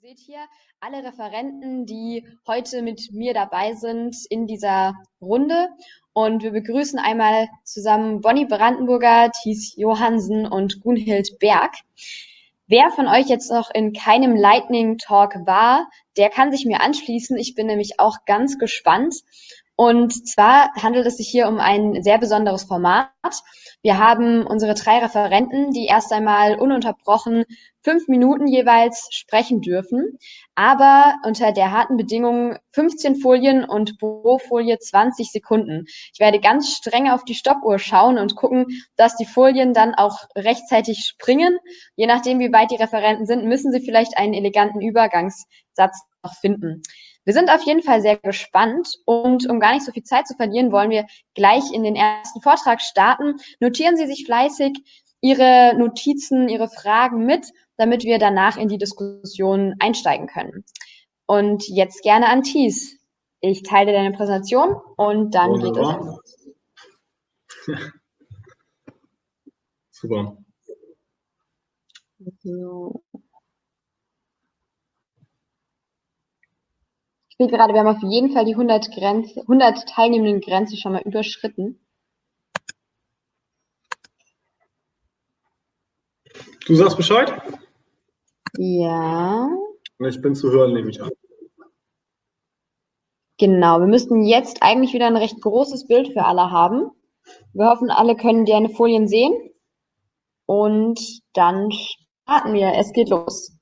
Ihr seht hier alle Referenten, die heute mit mir dabei sind in dieser Runde. Und wir begrüßen einmal zusammen Bonnie Brandenburger, Thies Johansen und Gunhild Berg. Wer von euch jetzt noch in keinem Lightning Talk war, der kann sich mir anschließen. Ich bin nämlich auch ganz gespannt. Und zwar handelt es sich hier um ein sehr besonderes Format. Wir haben unsere drei Referenten, die erst einmal ununterbrochen fünf Minuten jeweils sprechen dürfen, aber unter der harten Bedingung 15 Folien und pro Folie 20 Sekunden. Ich werde ganz streng auf die Stoppuhr schauen und gucken, dass die Folien dann auch rechtzeitig springen. Je nachdem, wie weit die Referenten sind, müssen sie vielleicht einen eleganten Übergangssatz noch finden. Wir sind auf jeden Fall sehr gespannt und um gar nicht so viel Zeit zu verlieren, wollen wir gleich in den ersten Vortrag starten. Notieren Sie sich fleißig Ihre Notizen, Ihre Fragen mit, damit wir danach in die Diskussion einsteigen können. Und jetzt gerne an Thies. Ich teile deine Präsentation und dann Wunderbar. geht es. Super. So. Sehe gerade, wir haben auf jeden Fall die 100, Grenze, 100 teilnehmenden Grenze schon mal überschritten. Du sagst Bescheid? Ja. Ich bin zu hören, nehme ich an. Genau, wir müssten jetzt eigentlich wieder ein recht großes Bild für alle haben. Wir hoffen, alle können deine Folien sehen. Und dann starten wir. Es geht los.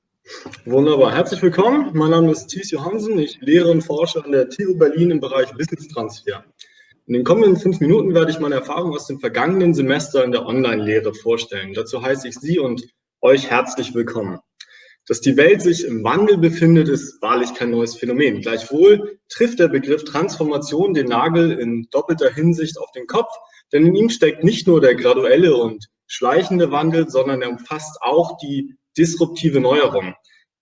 Wunderbar. Herzlich willkommen. Mein Name ist Thies Johansen. Ich lehre und forsche an der TU Berlin im Bereich Wissenstransfer. In den kommenden fünf Minuten werde ich meine Erfahrungen aus dem vergangenen Semester in der Online-Lehre vorstellen. Dazu heiße ich Sie und euch herzlich willkommen. Dass die Welt sich im Wandel befindet, ist wahrlich kein neues Phänomen. Gleichwohl trifft der Begriff Transformation den Nagel in doppelter Hinsicht auf den Kopf, denn in ihm steckt nicht nur der graduelle und schleichende Wandel, sondern er umfasst auch die disruptive Neuerung.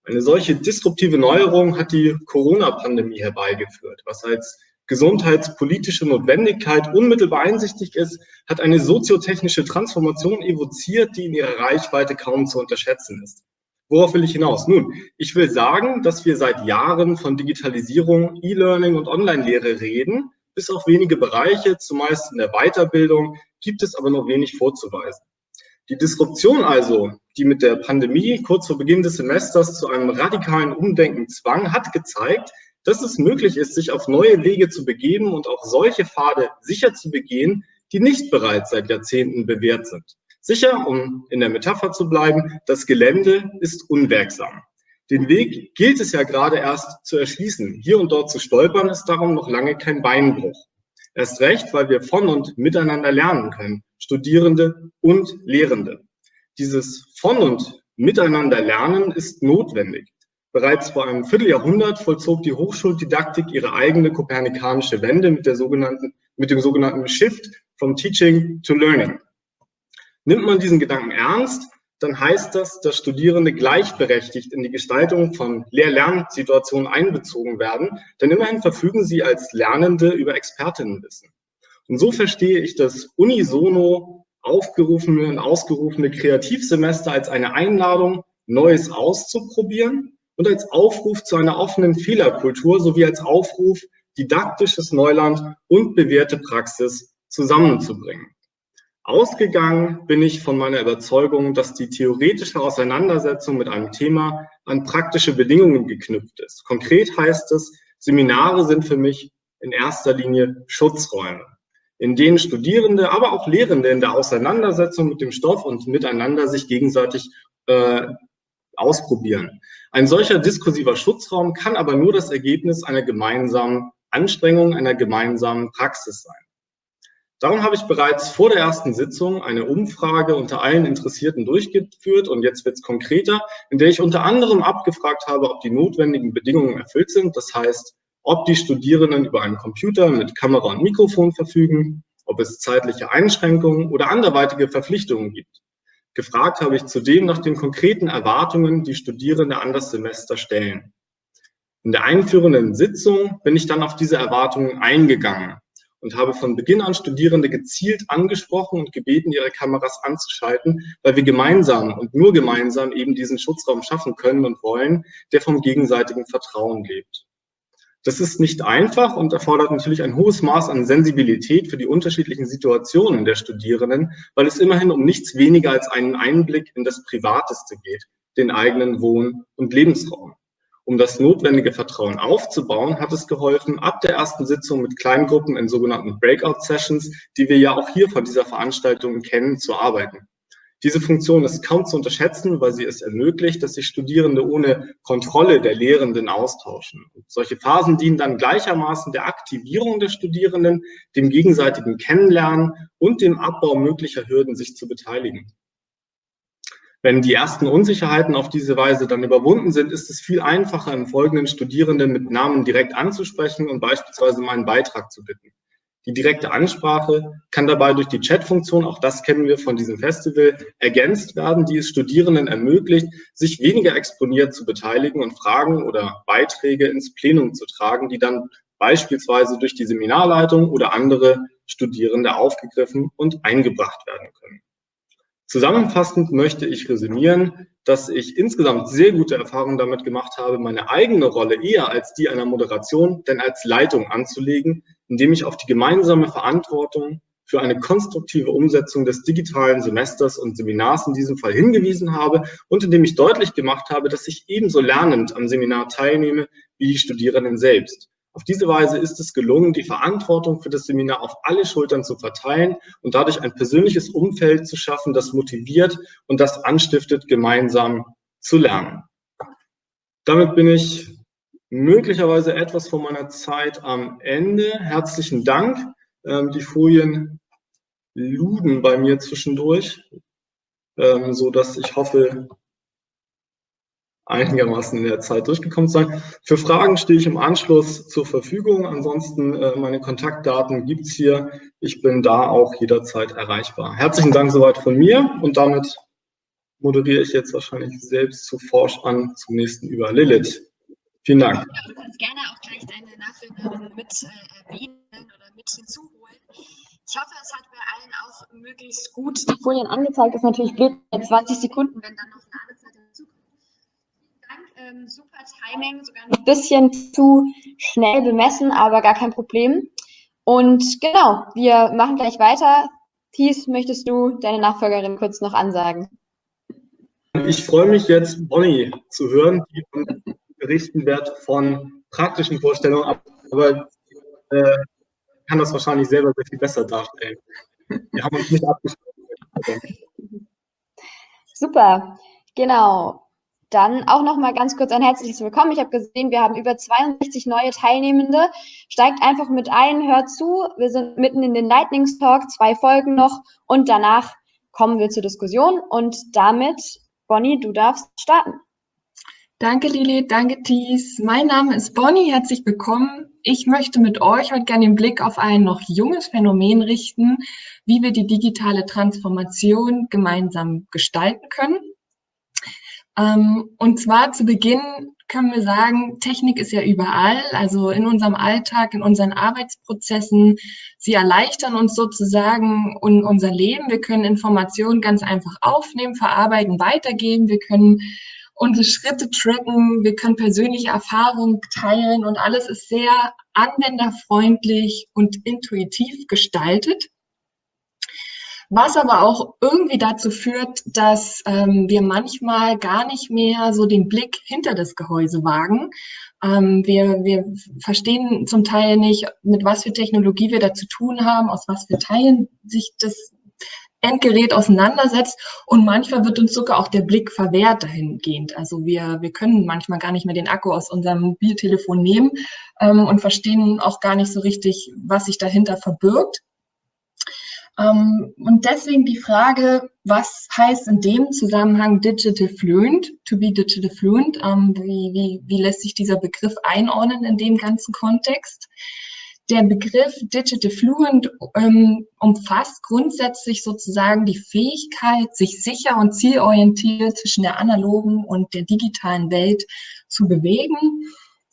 Eine solche disruptive Neuerung hat die Corona-Pandemie herbeigeführt. Was als gesundheitspolitische Notwendigkeit unmittelbar einsichtig ist, hat eine soziotechnische Transformation evoziert, die in ihrer Reichweite kaum zu unterschätzen ist. Worauf will ich hinaus? Nun, ich will sagen, dass wir seit Jahren von Digitalisierung, E-Learning und Online-Lehre reden. Bis auf wenige Bereiche, zumeist in der Weiterbildung, gibt es aber noch wenig vorzuweisen. Die Disruption also, die mit der Pandemie kurz vor Beginn des Semesters zu einem radikalen Umdenken zwang, hat gezeigt, dass es möglich ist, sich auf neue Wege zu begeben und auch solche Pfade sicher zu begehen, die nicht bereits seit Jahrzehnten bewährt sind. Sicher, um in der Metapher zu bleiben, das Gelände ist unwirksam. Den Weg gilt es ja gerade erst zu erschließen. Hier und dort zu stolpern ist darum noch lange kein Beinbruch. Erst recht, weil wir von und miteinander lernen können, Studierende und Lehrende. Dieses von und miteinander lernen ist notwendig. Bereits vor einem Vierteljahrhundert vollzog die Hochschuldidaktik ihre eigene kopernikanische Wende mit, der sogenannten, mit dem sogenannten Shift from Teaching to Learning. Nimmt man diesen Gedanken ernst, dann heißt das, dass Studierende gleichberechtigt in die Gestaltung von Lehr-Lernsituationen einbezogen werden, denn immerhin verfügen sie als Lernende über Expertinnenwissen. Und so verstehe ich das unisono aufgerufene und ausgerufene Kreativsemester als eine Einladung, Neues auszuprobieren und als Aufruf zu einer offenen Fehlerkultur sowie als Aufruf, didaktisches Neuland und bewährte Praxis zusammenzubringen. Ausgegangen bin ich von meiner Überzeugung, dass die theoretische Auseinandersetzung mit einem Thema an praktische Bedingungen geknüpft ist. Konkret heißt es, Seminare sind für mich in erster Linie Schutzräume, in denen Studierende, aber auch Lehrende in der Auseinandersetzung mit dem Stoff und miteinander sich gegenseitig äh, ausprobieren. Ein solcher diskursiver Schutzraum kann aber nur das Ergebnis einer gemeinsamen Anstrengung, einer gemeinsamen Praxis sein. Darum habe ich bereits vor der ersten Sitzung eine Umfrage unter allen Interessierten durchgeführt und jetzt wird es konkreter, in der ich unter anderem abgefragt habe, ob die notwendigen Bedingungen erfüllt sind. Das heißt, ob die Studierenden über einen Computer mit Kamera und Mikrofon verfügen, ob es zeitliche Einschränkungen oder anderweitige Verpflichtungen gibt. Gefragt habe ich zudem nach den konkreten Erwartungen, die Studierende an das Semester stellen. In der einführenden Sitzung bin ich dann auf diese Erwartungen eingegangen und habe von Beginn an Studierende gezielt angesprochen und gebeten, ihre Kameras anzuschalten, weil wir gemeinsam und nur gemeinsam eben diesen Schutzraum schaffen können und wollen, der vom gegenseitigen Vertrauen lebt. Das ist nicht einfach und erfordert natürlich ein hohes Maß an Sensibilität für die unterschiedlichen Situationen der Studierenden, weil es immerhin um nichts weniger als einen Einblick in das Privateste geht, den eigenen Wohn- und Lebensraum. Um das notwendige Vertrauen aufzubauen, hat es geholfen, ab der ersten Sitzung mit Kleingruppen in sogenannten Breakout-Sessions, die wir ja auch hier von dieser Veranstaltung kennen, zu arbeiten. Diese Funktion ist kaum zu unterschätzen, weil sie es ermöglicht, dass sich Studierende ohne Kontrolle der Lehrenden austauschen. Und solche Phasen dienen dann gleichermaßen der Aktivierung der Studierenden, dem gegenseitigen Kennenlernen und dem Abbau möglicher Hürden, sich zu beteiligen. Wenn die ersten Unsicherheiten auf diese Weise dann überwunden sind, ist es viel einfacher, im Folgenden Studierenden mit Namen direkt anzusprechen und beispielsweise um einen Beitrag zu bitten. Die direkte Ansprache kann dabei durch die Chat-Funktion, auch das kennen wir von diesem Festival, ergänzt werden, die es Studierenden ermöglicht, sich weniger exponiert zu beteiligen und Fragen oder Beiträge ins Plenum zu tragen, die dann beispielsweise durch die Seminarleitung oder andere Studierende aufgegriffen und eingebracht werden können. Zusammenfassend möchte ich resümieren, dass ich insgesamt sehr gute Erfahrungen damit gemacht habe, meine eigene Rolle eher als die einer Moderation, denn als Leitung anzulegen, indem ich auf die gemeinsame Verantwortung für eine konstruktive Umsetzung des digitalen Semesters und Seminars in diesem Fall hingewiesen habe und indem ich deutlich gemacht habe, dass ich ebenso lernend am Seminar teilnehme wie die Studierenden selbst. Auf diese Weise ist es gelungen, die Verantwortung für das Seminar auf alle Schultern zu verteilen und dadurch ein persönliches Umfeld zu schaffen, das motiviert und das anstiftet, gemeinsam zu lernen. Damit bin ich möglicherweise etwas von meiner Zeit am Ende. Herzlichen Dank. Ähm, die Folien luden bei mir zwischendurch, ähm, so dass ich hoffe, einigermaßen in der Zeit durchgekommen sein. Für Fragen stehe ich im Anschluss zur Verfügung. Ansonsten äh, meine Kontaktdaten gibt's hier. Ich bin da auch jederzeit erreichbar. Herzlichen Dank soweit von mir und damit moderiere ich jetzt wahrscheinlich selbst zu Forsch an zum nächsten über Lilith. Vielen Dank. Ja, du kannst gerne auch gleich deine Nachfolgerin mit äh, erwähnen oder mit hinzuholen. Ich hoffe, es hat bei allen auch möglichst gut die Folien angezeigt. Ist natürlich blöd bei 20 Sekunden, wenn dann noch eine Ladezeit ähm, super Timing, sogar ein bisschen zu schnell bemessen, aber gar kein Problem. Und genau, wir machen gleich weiter. Thies, möchtest du deine Nachfolgerin kurz noch ansagen? Ich freue mich jetzt, Bonnie zu hören, die berichten wird von praktischen Vorstellungen, aber äh, kann das wahrscheinlich selber sehr viel besser darstellen. Wir haben uns nicht abgesprochen. Super, genau. Dann auch noch mal ganz kurz ein herzliches Willkommen. Ich habe gesehen, wir haben über 62 neue Teilnehmende. Steigt einfach mit ein, hört zu. Wir sind mitten in den Lightnings Talk, zwei Folgen noch und danach kommen wir zur Diskussion und damit, Bonnie, du darfst starten. Danke Lili, danke Thies. Mein Name ist Bonnie, herzlich willkommen. Ich möchte mit euch heute gerne den Blick auf ein noch junges Phänomen richten, wie wir die digitale Transformation gemeinsam gestalten können. Ähm, und zwar zu Beginn können wir sagen, Technik ist ja überall, also in unserem Alltag, in unseren Arbeitsprozessen. Sie erleichtern uns sozusagen unser Leben. Wir können Informationen ganz einfach aufnehmen, verarbeiten, weitergeben. Wir können unsere Schritte tracken. Wir können persönliche Erfahrungen teilen und alles ist sehr anwenderfreundlich und intuitiv gestaltet was aber auch irgendwie dazu führt, dass ähm, wir manchmal gar nicht mehr so den Blick hinter das Gehäuse wagen. Ähm, wir, wir verstehen zum Teil nicht, mit was für Technologie wir da zu tun haben, aus was für Teilen sich das Endgerät auseinandersetzt und manchmal wird uns sogar auch der Blick verwehrt dahingehend. Also wir, wir können manchmal gar nicht mehr den Akku aus unserem Mobiltelefon nehmen ähm, und verstehen auch gar nicht so richtig, was sich dahinter verbirgt. Ähm, und deswegen die Frage, was heißt in dem Zusammenhang Digital Fluent, to be Digital Fluent? Ähm, wie, wie, wie lässt sich dieser Begriff einordnen in dem ganzen Kontext? Der Begriff Digital Fluent ähm, umfasst grundsätzlich sozusagen die Fähigkeit, sich sicher und zielorientiert zwischen der analogen und der digitalen Welt zu bewegen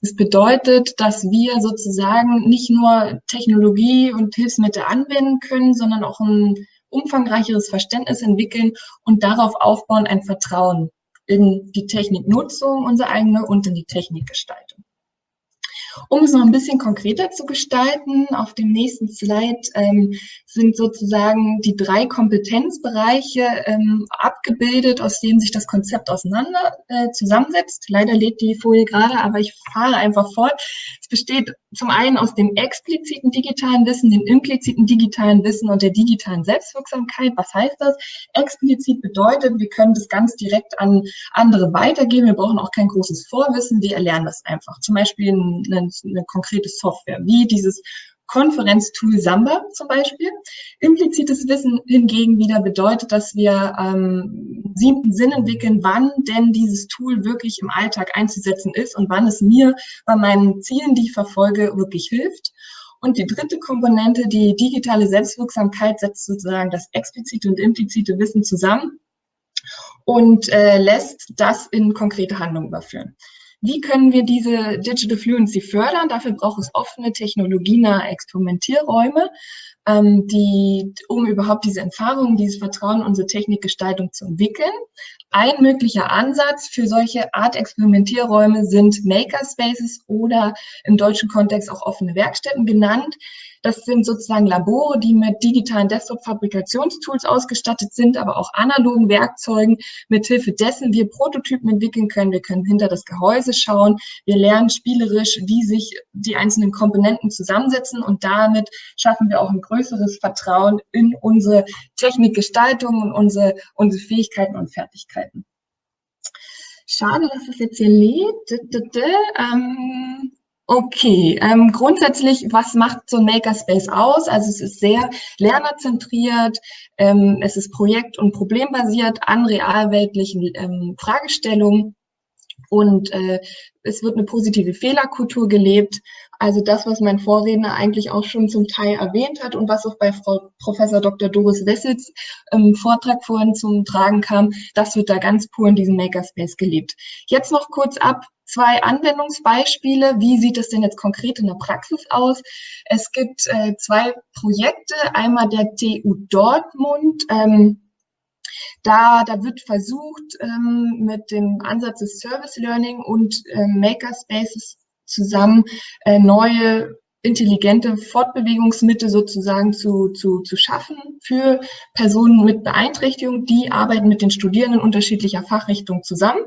Das bedeutet, dass wir sozusagen nicht nur Technologie und Hilfsmittel anwenden können, sondern auch ein umfangreicheres Verständnis entwickeln und darauf aufbauen ein Vertrauen in die Techniknutzung, unsere eigene und in die Technikgestaltung. Um es noch ein bisschen konkreter zu gestalten, auf dem nächsten Slide ähm, sind sozusagen die drei Kompetenzbereiche ähm, abgebildet, aus denen sich das Konzept auseinander äh, zusammensetzt. Leider lädt die Folie gerade, aber ich fahre einfach fort. Es besteht zum einen aus dem expliziten digitalen Wissen, dem impliziten digitalen Wissen und der digitalen Selbstwirksamkeit. Was heißt das? Explizit bedeutet, wir können das ganz direkt an andere weitergeben. Wir brauchen auch kein großes Vorwissen. Wir erlernen das einfach. Zum Beispiel eine, eine konkrete Software, wie dieses Konferenztool Samba zum Beispiel. Implizites Wissen hingegen wieder bedeutet, dass wir ähm, siebten Sinn entwickeln, wann denn dieses Tool wirklich im Alltag einzusetzen ist und wann es mir bei meinen Zielen, die ich verfolge, wirklich hilft. Und die dritte Komponente, die digitale Selbstwirksamkeit, setzt sozusagen das explizite und implizite Wissen zusammen und äh, lässt das in konkrete Handlungen überführen. Wie können wir diese Digital Fluency fördern? Dafür braucht es offene, technologienahe Experimentierräume, ähm, die, um überhaupt diese Erfahrungen, dieses Vertrauen unsere Technikgestaltung zu entwickeln. Ein möglicher Ansatz für solche Art Experimentierräume sind Makerspaces oder im deutschen Kontext auch offene Werkstätten genannt. Das sind sozusagen Labore, die mit digitalen Desktop-Fabrikationstools ausgestattet sind, aber auch analogen Werkzeugen, mithilfe dessen wir Prototypen entwickeln können. Wir können hinter das Gehäuse schauen. Wir lernen spielerisch, wie sich die einzelnen Komponenten zusammensetzen und damit schaffen wir auch ein größeres Vertrauen in unsere Technikgestaltung und unsere, unsere Fähigkeiten und Fertigkeiten. Schade, dass es jetzt hier lädt. Ähm, Okay, ähm, grundsätzlich, was macht so ein Makerspace aus? Also es ist sehr lernerzentriert, ähm, es ist projekt- und problembasiert an realweltlichen ähm, Fragestellungen und äh, es wird eine positive Fehlerkultur gelebt. Also das, was mein Vorredner eigentlich auch schon zum Teil erwähnt hat und was auch bei Frau Professor Dr. Doris Wessels im Vortrag vorhin zum Tragen kam, das wird da ganz pur in diesem Makerspace gelebt. Jetzt noch kurz ab, zwei Anwendungsbeispiele. Wie sieht es denn jetzt konkret in der Praxis aus? Es gibt äh, zwei Projekte, einmal der TU Dortmund. Ähm, da, da wird versucht, ähm, mit dem Ansatz des Service Learning und äh, Makerspaces zusammen äh, neue intelligente Fortbewegungsmittel sozusagen zu, zu, zu schaffen für Personen mit Beeinträchtigung. Die arbeiten mit den Studierenden unterschiedlicher Fachrichtungen zusammen.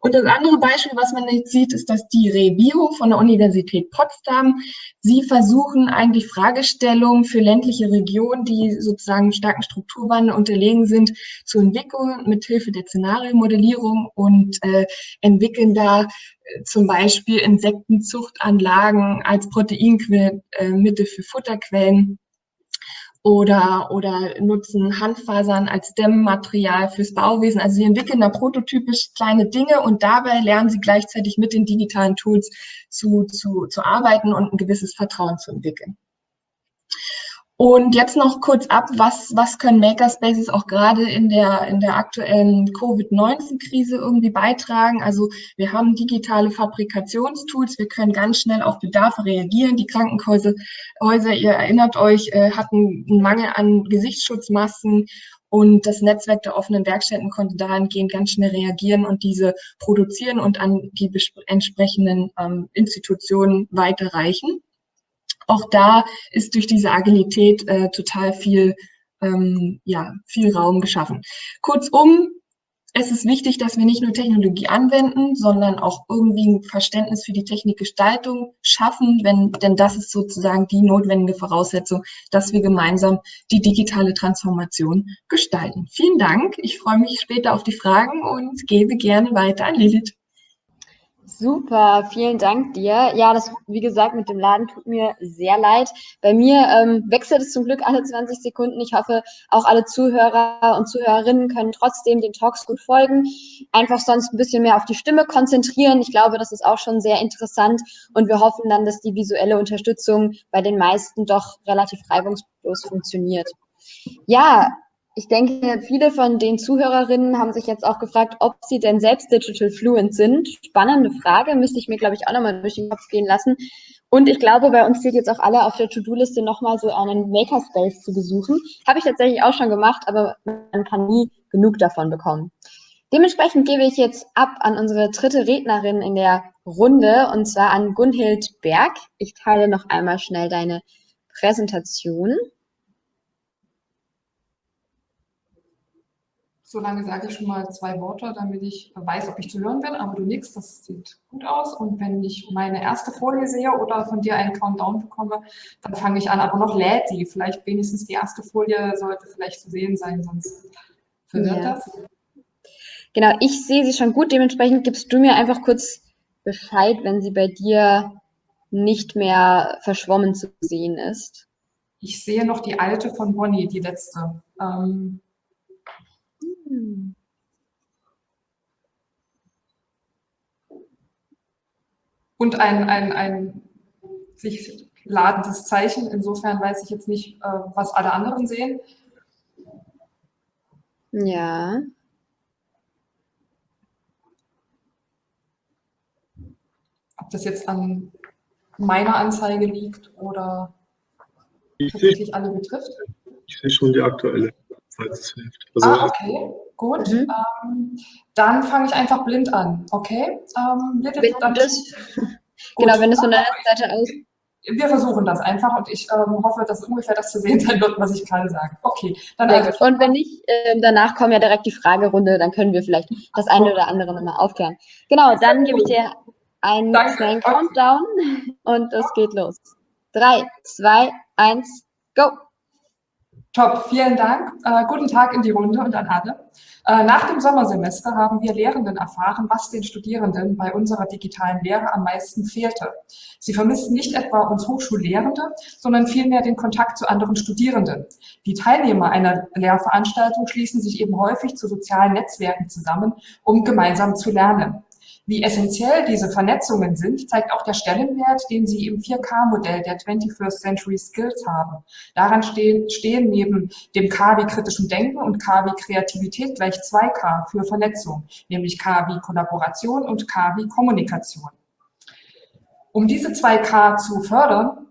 Und das andere Beispiel, was man jetzt sieht, ist, dass die Rebio von der Universität Potsdam, sie versuchen eigentlich Fragestellungen für ländliche Regionen, die sozusagen starken Strukturwandel unterlegen sind, zu entwickeln mit Hilfe der Szenariomodellierung und äh, entwickeln da äh, zum Beispiel Insektenzuchtanlagen als Proteinmittel äh, für Futterquellen oder, oder nutzen Handfasern als Dämmmaterial fürs Bauwesen. Also sie entwickeln da prototypisch kleine Dinge und dabei lernen sie gleichzeitig mit den digitalen Tools zu, zu, zu arbeiten und ein gewisses Vertrauen zu entwickeln. Und jetzt noch kurz ab, was, was können Makerspaces auch gerade in der, in der aktuellen Covid-19-Krise irgendwie beitragen? Also wir haben digitale Fabrikationstools, wir können ganz schnell auf Bedarfe reagieren. Die Krankenhäuser, Häuser, ihr erinnert euch, äh, hatten einen Mangel an Gesichtsschutzmasken und das Netzwerk der offenen Werkstätten konnte dahingehend ganz schnell reagieren und diese produzieren und an die entsprechenden ähm, Institutionen weiterreichen auch da ist durch diese Agilität äh, total viel, ähm, ja, viel Raum geschaffen. Kurzum, es ist wichtig, dass wir nicht nur Technologie anwenden, sondern auch irgendwie ein Verständnis für die Technikgestaltung schaffen, wenn, denn das ist sozusagen die notwendige Voraussetzung, dass wir gemeinsam die digitale Transformation gestalten. Vielen Dank. Ich freue mich später auf die Fragen und gebe gerne weiter an Lilith. Super, vielen Dank dir. Ja, das, wie gesagt, mit dem Laden tut mir sehr leid. Bei mir ähm, wechselt es zum Glück alle 20 Sekunden. Ich hoffe, auch alle Zuhörer und Zuhörerinnen können trotzdem den Talks gut folgen. Einfach sonst ein bisschen mehr auf die Stimme konzentrieren. Ich glaube, das ist auch schon sehr interessant und wir hoffen dann, dass die visuelle Unterstützung bei den meisten doch relativ reibungslos funktioniert. Ja, ich denke, viele von den Zuhörerinnen haben sich jetzt auch gefragt, ob sie denn selbst digital fluent sind. Spannende Frage, müsste ich mir, glaube ich, auch nochmal durch den Kopf gehen lassen. Und ich glaube, bei uns steht jetzt auch alle auf der To-Do-Liste nochmal so einen Makerspace zu besuchen. Habe ich tatsächlich auch schon gemacht, aber man kann nie genug davon bekommen. Dementsprechend gebe ich jetzt ab an unsere dritte Rednerin in der Runde, und zwar an Gunhild Berg. Ich teile noch einmal schnell deine Präsentation. Solange sage ich schon mal zwei Worte, damit ich weiß, ob ich zu hören bin, aber du nix, das sieht gut aus. Und wenn ich meine erste Folie sehe oder von dir einen Countdown bekomme, dann fange ich an. Aber noch lädt die. Vielleicht wenigstens die erste Folie sollte vielleicht zu sehen sein, sonst verwirrt ja. das. Genau, ich sehe sie schon gut. Dementsprechend gibst du mir einfach kurz Bescheid, wenn sie bei dir nicht mehr verschwommen zu sehen ist. Ich sehe noch die alte von Bonnie, die letzte. Ähm, und ein, ein, ein sich ladendes Zeichen. Insofern weiß ich jetzt nicht, äh, was alle anderen sehen. Ja. Ob das jetzt an meiner Anzeige liegt oder ich tatsächlich sehe, alle betrifft. Ich sehe schon die aktuelle falls es hilft. Also, ah, okay, gut. Mhm. Ähm, dann fange ich einfach blind an, okay? Ähm, bitte, dann, das, genau, wenn es von der Seite aus... Wir versuchen das einfach und ich ähm, hoffe, dass ungefähr das zu sehen sein wird, was ich gerade sage. Okay, dann also, Und wenn nicht, äh, danach kommt ja direkt die Fragerunde, dann können wir vielleicht das eine oder andere nochmal aufklären. Genau, dann gebe ich dir einen Danke. kleinen Countdown und es geht los. Drei, zwei, eins, go! Top, vielen Dank. Äh, guten Tag in die Runde und an alle. Äh, nach dem Sommersemester haben wir Lehrenden erfahren, was den Studierenden bei unserer digitalen Lehre am meisten fehlte. Sie vermissten nicht etwa uns Hochschullehrende, sondern vielmehr den Kontakt zu anderen Studierenden. Die Teilnehmer einer Lehrveranstaltung schließen sich eben häufig zu sozialen Netzwerken zusammen, um gemeinsam zu lernen. Wie essentiell diese Vernetzungen sind, zeigt auch der Stellenwert, den sie im 4K-Modell der 21st Century Skills haben. Daran stehen, stehen neben dem K wie kritischem Denken und K wie Kreativität gleich 2K für Vernetzung, nämlich K wie Kollaboration und K wie Kommunikation. Um diese 2K zu fördern,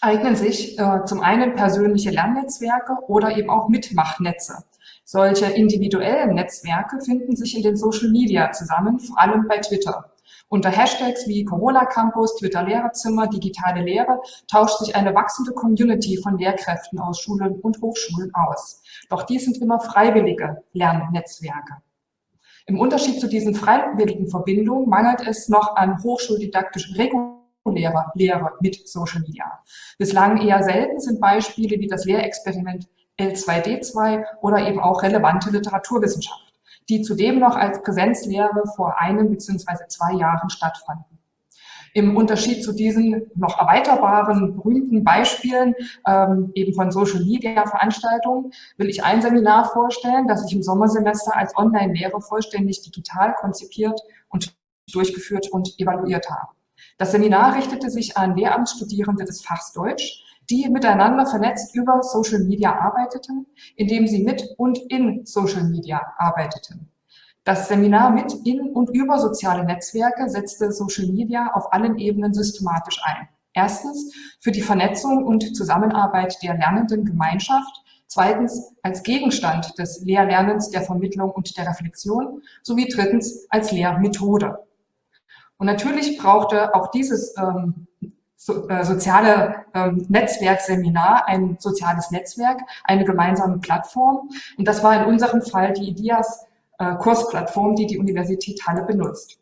eignen sich äh, zum einen persönliche Lernnetzwerke oder eben auch Mitmachnetze. Solche individuellen Netzwerke finden sich in den Social Media zusammen, vor allem bei Twitter. Unter Hashtags wie Corona Campus, Twitter Lehrerzimmer, digitale Lehre tauscht sich eine wachsende Community von Lehrkräften aus Schulen und Hochschulen aus. Doch dies sind immer freiwillige Lernnetzwerke. Im Unterschied zu diesen freiwilligen Verbindungen mangelt es noch an hochschuldidaktisch regulärer Lehre mit Social Media. Bislang eher selten sind Beispiele wie das Lehrexperiment L2D2 oder eben auch relevante Literaturwissenschaft, die zudem noch als Präsenzlehre vor einem bzw. zwei Jahren stattfanden. Im Unterschied zu diesen noch erweiterbaren, berühmten Beispielen ähm, eben von Social-Media-Veranstaltungen will ich ein Seminar vorstellen, das ich im Sommersemester als Online-Lehre vollständig digital konzipiert und durchgeführt und evaluiert habe. Das Seminar richtete sich an Lehramtsstudierende des Fachs Deutsch, die miteinander vernetzt über Social Media arbeiteten, indem sie mit und in Social Media arbeiteten. Das Seminar mit, in und über soziale Netzwerke setzte Social Media auf allen Ebenen systematisch ein. Erstens für die Vernetzung und Zusammenarbeit der lernenden Gemeinschaft, zweitens als Gegenstand des Lehrlernens, der Vermittlung und der Reflexion sowie drittens als Lehrmethode. Und natürlich brauchte auch dieses ähm, so, äh, soziale ähm, Netzwerkseminar, ein soziales Netzwerk, eine gemeinsame Plattform. Und das war in unserem Fall die IDEAS äh, Kursplattform, die die Universität Halle benutzt.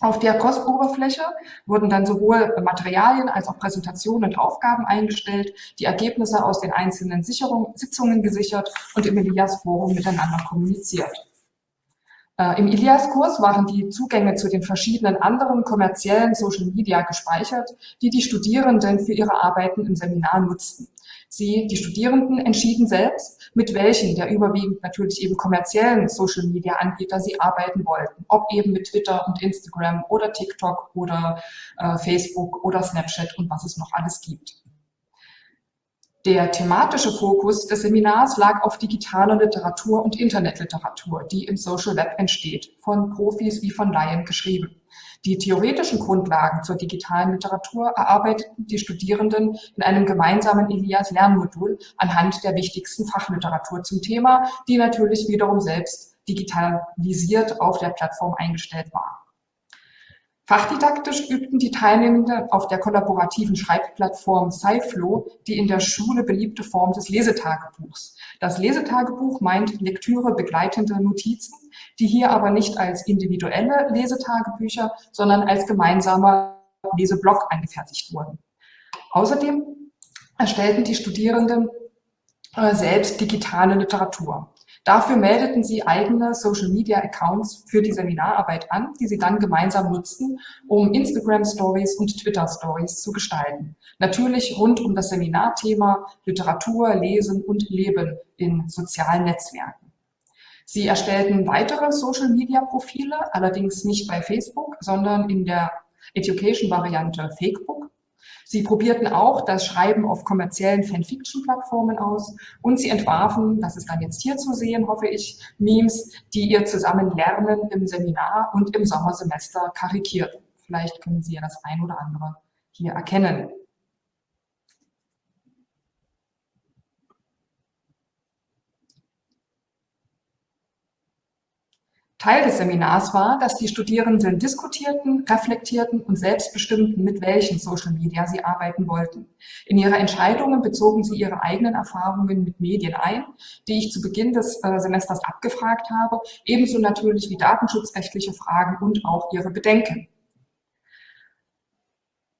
Auf der Kursoberfläche wurden dann sowohl Materialien als auch Präsentationen und Aufgaben eingestellt, die Ergebnisse aus den einzelnen Sicherung, Sitzungen gesichert und im Elias Forum miteinander kommuniziert. Äh, Im Ilias-Kurs waren die Zugänge zu den verschiedenen anderen kommerziellen Social Media gespeichert, die die Studierenden für ihre Arbeiten im Seminar nutzten. Sie, die Studierenden, entschieden selbst, mit welchen der überwiegend natürlich eben kommerziellen Social Media Anbieter sie arbeiten wollten. Ob eben mit Twitter und Instagram oder TikTok oder äh, Facebook oder Snapchat und was es noch alles gibt. Der thematische Fokus des Seminars lag auf digitaler Literatur und Internetliteratur, die im Social Web entsteht, von Profis wie von Laien geschrieben. Die theoretischen Grundlagen zur digitalen Literatur erarbeiteten die Studierenden in einem gemeinsamen Elias-Lernmodul anhand der wichtigsten Fachliteratur zum Thema, die natürlich wiederum selbst digitalisiert auf der Plattform eingestellt war. Fachdidaktisch übten die Teilnehmenden auf der kollaborativen Schreibplattform SciFlow die in der Schule beliebte Form des Lesetagebuchs. Das Lesetagebuch meint Lektüre begleitende Notizen, die hier aber nicht als individuelle Lesetagebücher, sondern als gemeinsamer Leseblock angefertigt wurden. Außerdem erstellten die Studierenden äh, selbst digitale Literatur. Dafür meldeten sie eigene Social-Media-Accounts für die Seminararbeit an, die sie dann gemeinsam nutzten, um Instagram-Stories und Twitter-Stories zu gestalten. Natürlich rund um das Seminarthema Literatur, Lesen und Leben in sozialen Netzwerken. Sie erstellten weitere Social-Media-Profile, allerdings nicht bei Facebook, sondern in der Education-Variante Fakebook Sie probierten auch das Schreiben auf kommerziellen Fanfiction-Plattformen aus und sie entwarfen, das ist dann jetzt hier zu sehen, hoffe ich, Memes, die ihr zusammen lernen im Seminar und im Sommersemester karikiert. Vielleicht können Sie ja das ein oder andere hier erkennen. Teil des Seminars war, dass die Studierenden diskutierten, reflektierten und selbst bestimmten, mit welchen Social Media sie arbeiten wollten. In ihre Entscheidungen bezogen sie ihre eigenen Erfahrungen mit Medien ein, die ich zu Beginn des äh, Semesters abgefragt habe, ebenso natürlich wie datenschutzrechtliche Fragen und auch ihre Bedenken.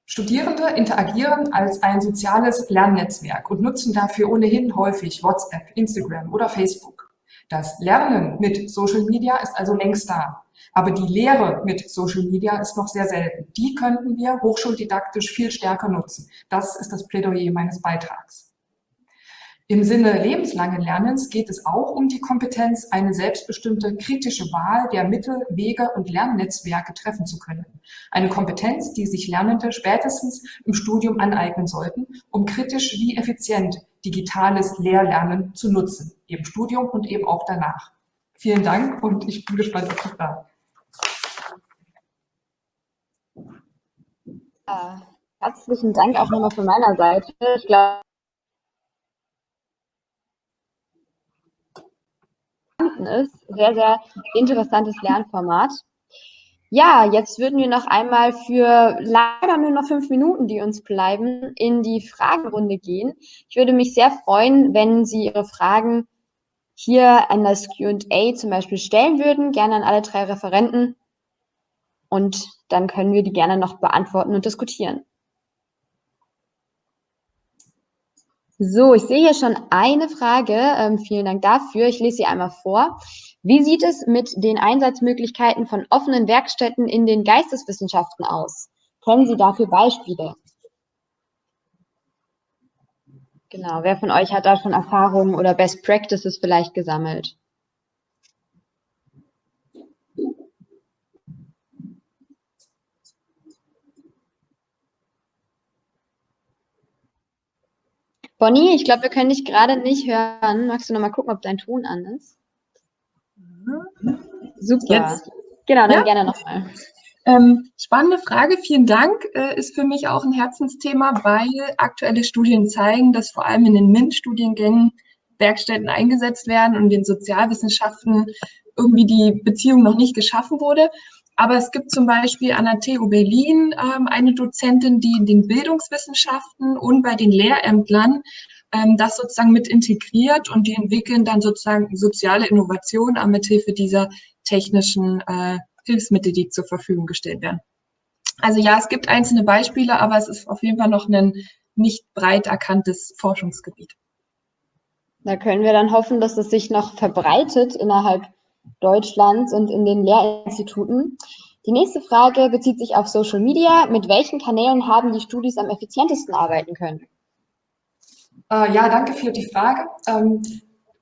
Studierende interagieren als ein soziales Lernnetzwerk und nutzen dafür ohnehin häufig WhatsApp, Instagram oder Facebook. Das Lernen mit Social Media ist also längst da. Aber die Lehre mit Social Media ist noch sehr selten. Die könnten wir hochschuldidaktisch viel stärker nutzen. Das ist das Plädoyer meines Beitrags. Im Sinne lebenslangen Lernens geht es auch um die Kompetenz, eine selbstbestimmte kritische Wahl der Mittel, Wege und Lernnetzwerke treffen zu können. Eine Kompetenz, die sich Lernende spätestens im Studium aneignen sollten, um kritisch wie effizient digitales Lehrlernen zu nutzen, im Studium und eben auch danach. Vielen Dank und ich bin gespannt auf die Fragen. Ja, herzlichen Dank auch nochmal von meiner Seite. Ich glaube, ist. Sehr, sehr interessantes Lernformat. Ja, jetzt würden wir noch einmal für leider nur noch fünf Minuten, die uns bleiben, in die Fragenrunde gehen. Ich würde mich sehr freuen, wenn Sie Ihre Fragen hier an das Q&A zum Beispiel stellen würden, gerne an alle drei Referenten. Und dann können wir die gerne noch beantworten und diskutieren. So, ich sehe hier schon eine Frage. Ähm, vielen Dank dafür. Ich lese sie einmal vor. Wie sieht es mit den Einsatzmöglichkeiten von offenen Werkstätten in den Geisteswissenschaften aus? Kennen Sie dafür Beispiele? Genau, wer von euch hat da schon Erfahrungen oder Best Practices vielleicht gesammelt? Bonnie, ich glaube, wir können dich gerade nicht hören. Magst du noch mal gucken, ob dein Ton an ist? Super. Jetzt? Genau, dann ja? gerne nochmal. Ähm, spannende Frage, vielen Dank. Äh, ist für mich auch ein Herzensthema, weil aktuelle Studien zeigen, dass vor allem in den MINT-Studiengängen Werkstätten eingesetzt werden und in den Sozialwissenschaften irgendwie die Beziehung noch nicht geschaffen wurde. Aber es gibt zum Beispiel an der TU Berlin ähm, eine Dozentin, die in den Bildungswissenschaften und bei den Lehrämtlern ähm, das sozusagen mit integriert und die entwickeln dann sozusagen soziale Innovationen mithilfe dieser technischen äh, Hilfsmittel, die zur Verfügung gestellt werden. Also ja, es gibt einzelne Beispiele, aber es ist auf jeden Fall noch ein nicht breit erkanntes Forschungsgebiet. Da können wir dann hoffen, dass es sich noch verbreitet innerhalb Deutschlands und in den Lehrinstituten. Die nächste Frage bezieht sich auf Social Media. Mit welchen Kanälen haben die Studis am effizientesten arbeiten können? Äh, ja, danke für die Frage.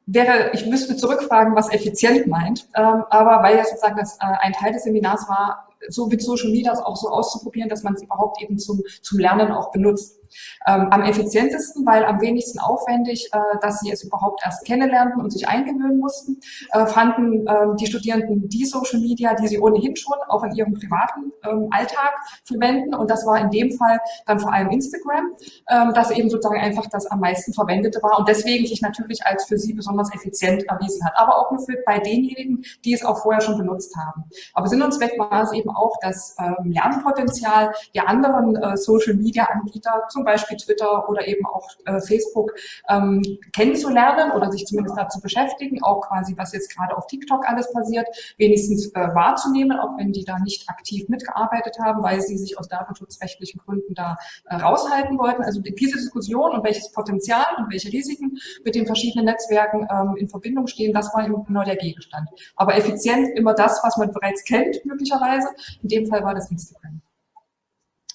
Wäre, ich müsste zurückfragen, was effizient meint, ähm, aber weil ja sozusagen das äh, ein Teil des Seminars war, so mit Social Media auch so auszuprobieren, dass man es überhaupt eben zum, zum Lernen auch benutzt. Ähm, am effizientesten, weil am wenigsten aufwendig, äh, dass sie es überhaupt erst kennenlernten und sich eingewöhnen mussten, äh, fanden äh, die Studierenden die Social Media, die sie ohnehin schon auch in ihrem privaten ähm, Alltag verwenden. Und das war in dem Fall dann vor allem Instagram, ähm, das eben sozusagen einfach das am meisten verwendete war und deswegen sich natürlich als für sie besonders effizient erwiesen hat. Aber auch nur für, bei denjenigen, die es auch vorher schon benutzt haben. Aber Sinn und Zweck war es eben auch, das ähm, Lernpotenzial der anderen äh, Social-Media-Anbieter, zum Beispiel Twitter oder eben auch äh, Facebook, ähm, kennenzulernen oder sich zumindest dazu beschäftigen, auch quasi, was jetzt gerade auf TikTok alles passiert, wenigstens äh, wahrzunehmen, auch wenn die da nicht aktiv mitgearbeitet haben, weil sie sich aus datenschutzrechtlichen Gründen da äh, raushalten wollten. Also diese Diskussion und welches Potenzial und welche Risiken mit den verschiedenen Netzwerken ähm, in Verbindung stehen, das war eben genau der Gegenstand. Aber effizient immer das, was man bereits kennt, möglicherweise. In dem Fall war das Instagram.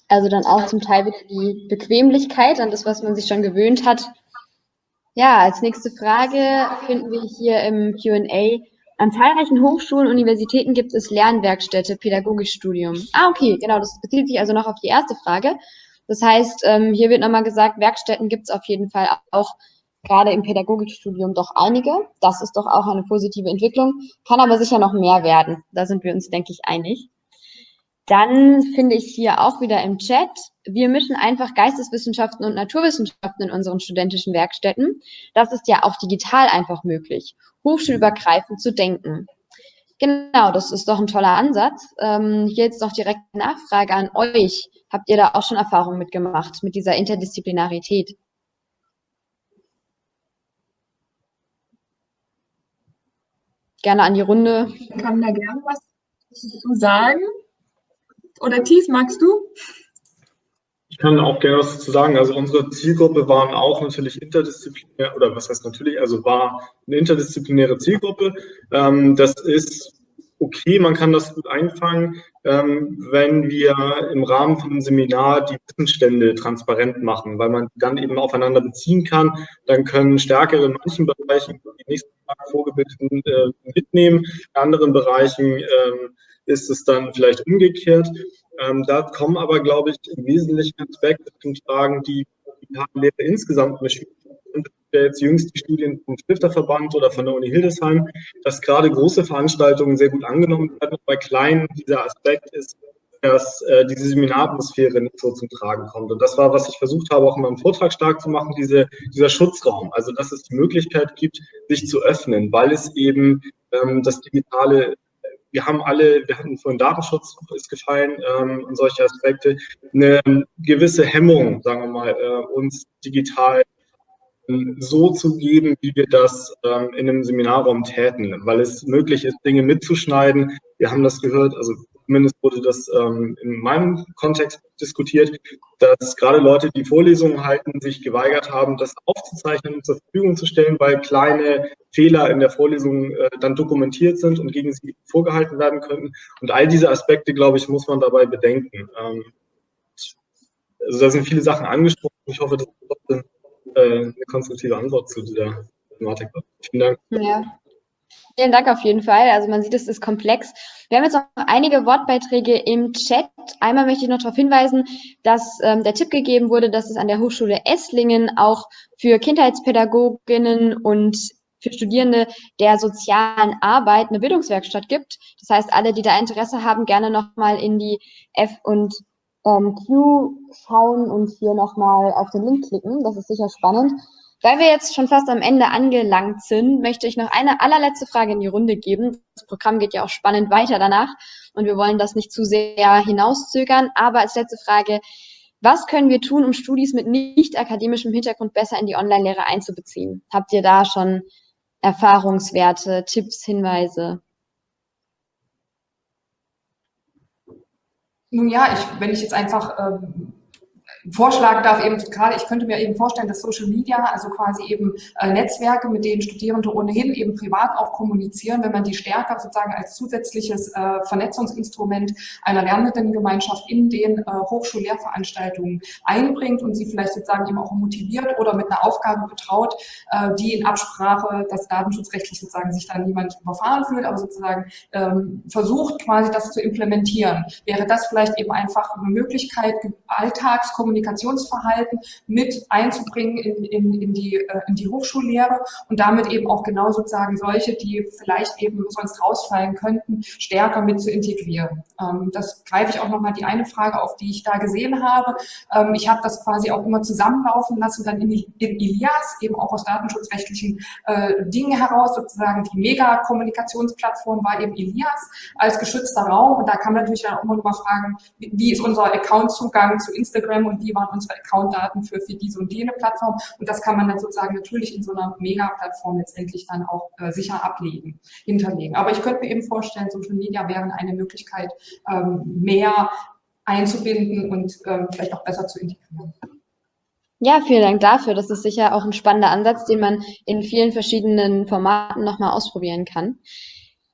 Also dann auch zum Teil wieder die Bequemlichkeit an das, was man sich schon gewöhnt hat. Ja, als nächste Frage finden wir hier im Q&A. An zahlreichen Hochschulen und Universitäten gibt es Lernwerkstätte, Pädagogikstudium. Ah, okay, genau, das bezieht sich also noch auf die erste Frage. Das heißt, ähm, hier wird nochmal gesagt, Werkstätten gibt es auf jeden Fall auch gerade im Pädagogikstudium doch einige. Das ist doch auch eine positive Entwicklung, kann aber sicher noch mehr werden. Da sind wir uns, denke ich, einig. Dann finde ich hier auch wieder im Chat, wir mischen einfach Geisteswissenschaften und Naturwissenschaften in unseren studentischen Werkstätten. Das ist ja auch digital einfach möglich, hochschulübergreifend zu denken. Genau, das ist doch ein toller Ansatz. Ähm, hier jetzt noch direkt Nachfrage an euch. Habt ihr da auch schon Erfahrungen mitgemacht, mit dieser Interdisziplinarität? Gerne an die Runde. Ich kann da gerne was zu sagen. Oder Thies, magst du? Ich kann auch gerne was dazu sagen. Also unsere Zielgruppe waren auch natürlich interdisziplinär, oder was heißt natürlich, also war eine interdisziplinäre Zielgruppe. Ähm, das ist okay, man kann das gut einfangen, ähm, wenn wir im Rahmen von einem Seminar die Wissensstände transparent machen, weil man dann eben aufeinander beziehen kann. Dann können Stärkere in manchen Bereichen die nächsten Tag vorgebildeten äh, mitnehmen, in anderen Bereichen ähm, ist es dann vielleicht umgekehrt. Ähm, da kommen aber, glaube ich, im Wesentlichen Aspekte zum Tragen, die die Lehre insgesamt der jetzt jüngst die Studien vom Stifterverband oder von der Uni Hildesheim, dass gerade große Veranstaltungen sehr gut angenommen werden. Bei kleinen dieser Aspekt ist, dass äh, diese Seminaratmosphäre nicht so zum Tragen kommt. Und das war, was ich versucht habe, auch in meinem Vortrag stark zu machen, diese, dieser Schutzraum. Also, dass es die Möglichkeit gibt, sich zu öffnen, weil es eben ähm, das Digitale wir haben alle, wir hatten vorhin Datenschutz ist gefallen ähm, und solche Aspekte, eine gewisse Hemmung, sagen wir mal, äh, uns digital so zu geben, wie wir das ähm, in einem Seminarraum täten, weil es möglich ist, Dinge mitzuschneiden. Wir haben das gehört, also zumindest wurde das ähm, in meinem Kontext diskutiert, dass gerade Leute, die Vorlesungen halten, sich geweigert haben, das aufzuzeichnen und zur Verfügung zu stellen, weil kleine Fehler in der Vorlesung äh, dann dokumentiert sind und gegen sie vorgehalten werden könnten. Und all diese Aspekte, glaube ich, muss man dabei bedenken. Ähm, also da sind viele Sachen angesprochen. Ich hoffe, das ist äh, eine konstruktive Antwort zu dieser Thematik. Vielen Dank. Ja. Vielen Dank auf jeden Fall. Also man sieht, es ist komplex. Wir haben jetzt noch einige Wortbeiträge im Chat. Einmal möchte ich noch darauf hinweisen, dass ähm, der Tipp gegeben wurde, dass es an der Hochschule Esslingen auch für Kindheitspädagoginnen und für Studierende der sozialen Arbeit eine Bildungswerkstatt gibt. Das heißt, alle, die da Interesse haben, gerne nochmal in die F und ähm, Q schauen und hier nochmal auf den Link klicken. Das ist sicher spannend. Weil wir jetzt schon fast am Ende angelangt sind, möchte ich noch eine allerletzte Frage in die Runde geben. Das Programm geht ja auch spannend weiter danach und wir wollen das nicht zu sehr hinauszögern. Aber als letzte Frage, was können wir tun, um Studis mit nicht akademischem Hintergrund besser in die Online-Lehre einzubeziehen? Habt ihr da schon Erfahrungswerte, Tipps, Hinweise? Nun ja, ich, wenn ich jetzt einfach ähm, vorschlagen darf, eben gerade, ich könnte mir eben vorstellen, dass Social Media, also quasi eben äh, Netzwerke, mit denen Studierende ohnehin eben privat auch kommunizieren, wenn man die stärker sozusagen als zusätzliches äh, Vernetzungsinstrument einer Lernendengemeinschaft in den äh, Hochschullehrveranstaltungen einbringt und sie vielleicht sozusagen eben auch motiviert oder mit einer Aufgabe betraut, äh, die in Absprache, dass datenschutzrechtlich sozusagen sich da niemand überfahren fühlt, aber sozusagen ähm, versucht quasi das zu implementieren. Wäre das vielleicht eben einfach eine Möglichkeit, Alltagskommunikation Kommunikationsverhalten mit einzubringen in, in, in, die, äh, in die Hochschullehre und damit eben auch genau sozusagen solche, die vielleicht eben sonst rausfallen könnten, stärker mit zu integrieren. Ähm, das greife ich auch nochmal die eine Frage auf, die ich da gesehen habe. Ähm, ich habe das quasi auch immer zusammenlaufen lassen, dann in, in Ilias, eben auch aus datenschutzrechtlichen äh, Dingen heraus, sozusagen die Mega-Kommunikationsplattform war eben Ilias als geschützter Raum und da kann man natürlich dann auch immer noch mal fragen, wie ist unser Account-Zugang zu Instagram und wie waren unsere Account-Daten für, für diese und jene Plattform und das kann man dann sozusagen natürlich in so einer Mega-Plattform letztendlich dann auch äh, sicher ablegen, hinterlegen. Aber ich könnte mir eben vorstellen, Social Media wären eine Möglichkeit, ähm, mehr einzubinden und ähm, vielleicht auch besser zu integrieren. Ja, vielen Dank dafür. Das ist sicher auch ein spannender Ansatz, den man in vielen verschiedenen Formaten nochmal ausprobieren kann.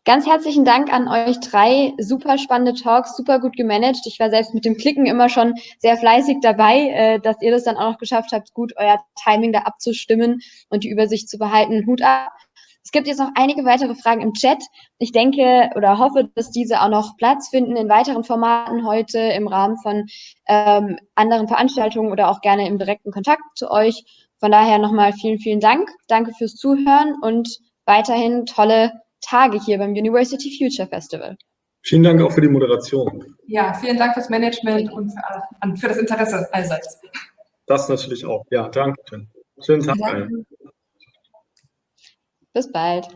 Ganz herzlichen Dank an euch drei. Super spannende Talks, super gut gemanagt. Ich war selbst mit dem Klicken immer schon sehr fleißig dabei, äh, dass ihr das dann auch noch geschafft habt, gut euer Timing da abzustimmen und die Übersicht zu behalten. Hut ab. Es gibt jetzt noch einige weitere Fragen im Chat. Ich denke oder hoffe, dass diese auch noch Platz finden in weiteren Formaten heute im Rahmen von ähm, anderen Veranstaltungen oder auch gerne im direkten Kontakt zu euch. Von daher nochmal vielen, vielen Dank. Danke fürs Zuhören und weiterhin tolle Tage hier beim University Future Festival. Vielen Dank auch für die Moderation. Ja, vielen Dank fürs Management und für, für das Interesse allseits. Das natürlich auch. Ja, danke. Schönen Tag. Bis bald.